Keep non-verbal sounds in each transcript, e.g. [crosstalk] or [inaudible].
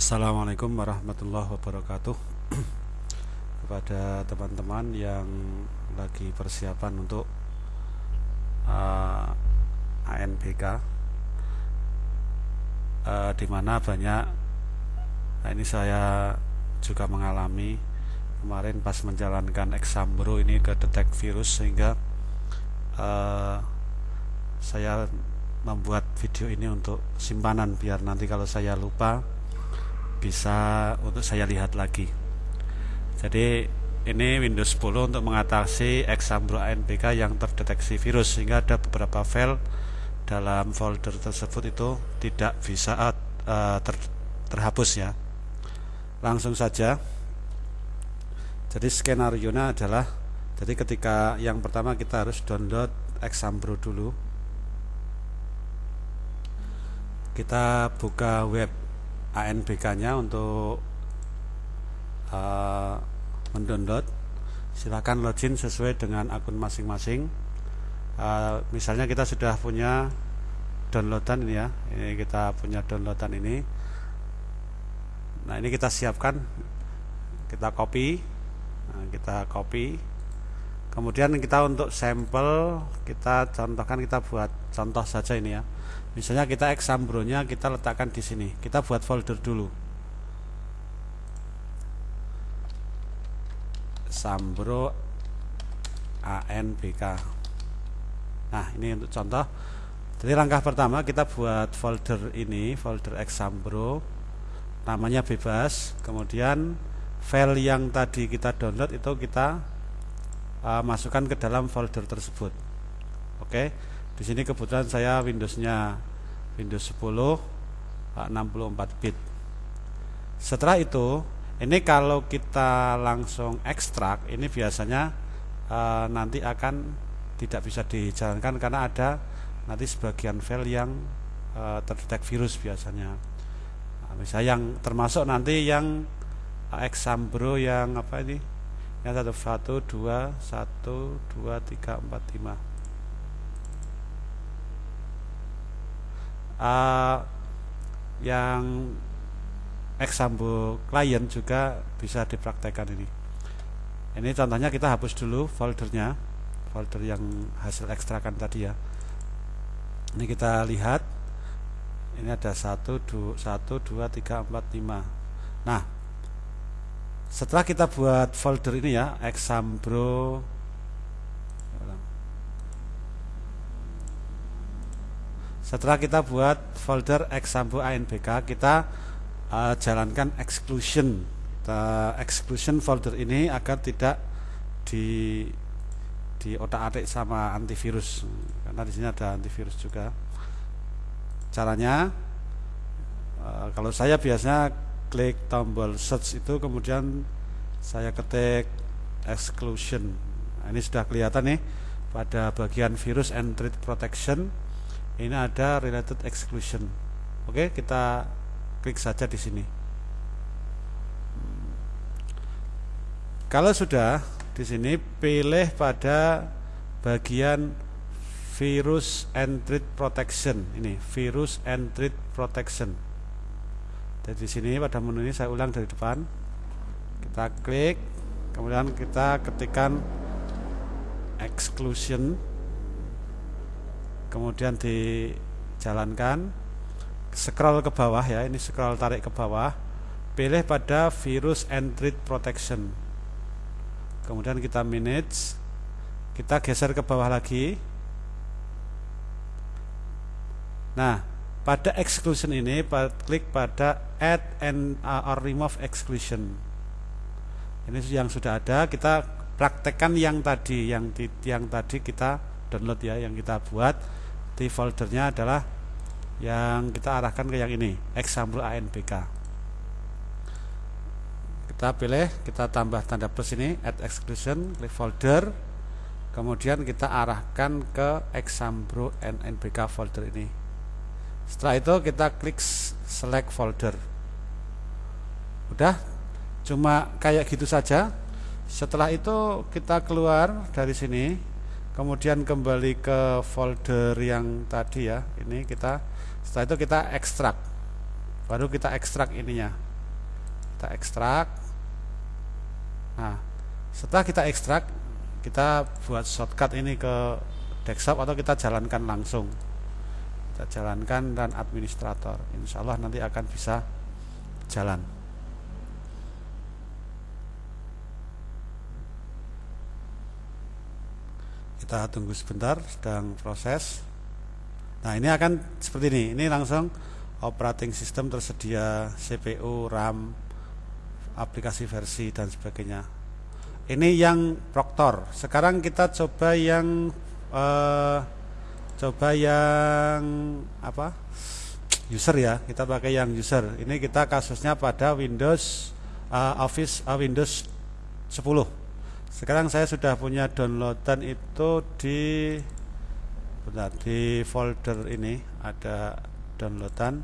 Assalamualaikum warahmatullahi wabarakatuh. [clears throat] Kepada teman-teman yang lagi persiapan untuk uh, ANBK uh, di mana banyak nah ini saya juga mengalami kemarin pas menjalankan exambro ini ke detect virus sehingga uh, saya membuat video ini untuk simpanan biar nanti kalau saya lupa bisa untuk saya lihat lagi. Jadi ini Windows 10 untuk mengatasi Exambro ANPK yang terdeteksi virus sehingga ada beberapa file dalam folder tersebut itu tidak bisa uh, ter, terhapus ya. Langsung saja. Jadi skenario nya adalah jadi ketika yang pertama kita harus download Exambro dulu. Kita buka web ANBK-nya untuk uh, mendownload. Silakan login sesuai dengan akun masing-masing. Uh, misalnya kita sudah punya downloadan ini ya. Ini kita punya downloadan ini. Nah, ini kita siapkan. Kita copy. Nah, kita copy. Kemudian kita untuk sampel kita contohkan kita buat contoh saja ini ya. Misalnya kita exambronya kita letakkan di sini. Kita buat folder dulu. Sambro ANBK nah ini untuk contoh. Jadi langkah pertama kita buat folder ini folder exambro namanya bebas. Kemudian file yang tadi kita download itu kita uh, masukkan ke dalam folder tersebut. Oke? Okay? di sini kebetulan saya Windowsnya Windows 10 64 bit. Setelah itu ini kalau kita langsung ekstrak ini biasanya e, nanti akan tidak bisa dijalankan karena ada nanti sebagian file yang e, terdetek virus biasanya. Nah, misalnya yang termasuk nanti yang exambro yang apa ini yang satu satu dua satu dua tiga empat lima. Uh, yang example klien juga bisa dipraktekkan ini. Ini contohnya kita hapus dulu foldernya folder yang hasil ekstrakan tadi ya. Ini kita lihat ini ada 1 2 1 2 3 4 5 nah setelah kita buat folder ini ya exambro. Setelah kita buat folder example ANBK kita uh, jalankan exclusion. Kita exclusion folder ini agar tidak di di otak-atik sama antivirus. Karena di sini ada antivirus juga. Caranya uh, kalau saya biasanya klik tombol search itu kemudian saya ketik exclusion. Nah, ini sudah kelihatan nih pada bagian virus and threat protection ini ada related exclusion. Oke kita klik saja di sini. Kalau sudah di sini pilih pada bagian virus and threat protection. Ini virus and threat protection jadi di sini pada menu ini saya ulang dari depan. Kita klik kemudian kita ketikkan exclusion. Kemudian dijalankan. Scroll ke bawah ya ini scroll tarik ke bawah. Pilih pada virus and threat protection. Kemudian kita manage. Kita geser ke bawah lagi. Nah pada exclusion ini klik pada add and uh, or remove exclusion. Ini yang sudah ada kita praktekkan yang tadi yang yang tadi kita download ya yang kita buat. Di foldernya adalah yang kita arahkan ke yang ini example ANBK kita pilih kita tambah tanda plus ini add exclusion klik folder. Kemudian kita arahkan ke example ANBK folder ini setelah itu kita klik select folder. Udah? Cuma kayak gitu saja. Setelah itu kita keluar dari sini. Kemudian kembali ke folder yang tadi ya. Ini kita setelah itu kita ekstrak. Baru kita ekstrak ininya. Kita ekstrak. Nah setelah kita ekstrak kita buat shortcut ini ke desktop atau kita jalankan langsung kita jalankan dan administrator. Insya Allah nanti akan bisa jalan. Kita tunggu sebentar sedang proses. Nah ini akan seperti ini. Ini langsung operating system tersedia CPU RAM aplikasi versi dan sebagainya. Ini yang Proctor. Sekarang kita coba yang uh, coba yang apa? User ya kita pakai yang user. Ini kita kasusnya pada Windows uh, Office uh, Windows 10 sekarang saya sudah punya downloadan itu di bentar di folder ini ada downloadan.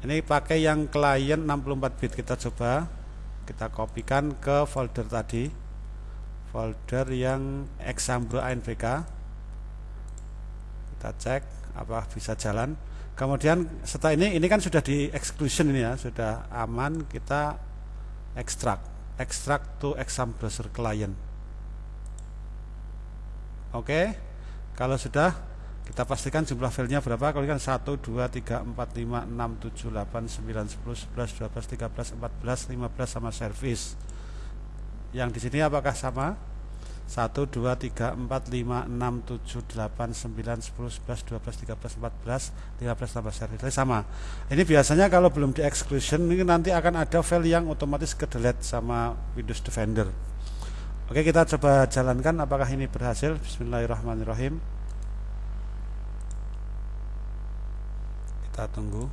Ini pakai yang klien 64 bit. Kita coba kita kopikan ke folder tadi. Folder yang Exambro ANVK kita cek apa bisa jalan. Kemudian setelah ini ini kan sudah di exclusion ini ya sudah aman kita ekstrak ekstrak to exam browser client. Oke kalau sudah kita pastikan jumlah filenya berapa? Kalau kan 1 2 3 4 5 6 7 8 9 10 11 12 13 14 15 sama service. Yang di sini apakah sama? 1 2 3 4 5 6 7 8 9 10 11 12 13 14 15 tambah service sama. Ini biasanya kalau belum di exclusion ini nanti akan ada file yang otomatis ke delete sama Windows Defender. Oke, kita coba jalankan apakah ini berhasil. Bismillahirrahmanirrahim. Kita tunggu.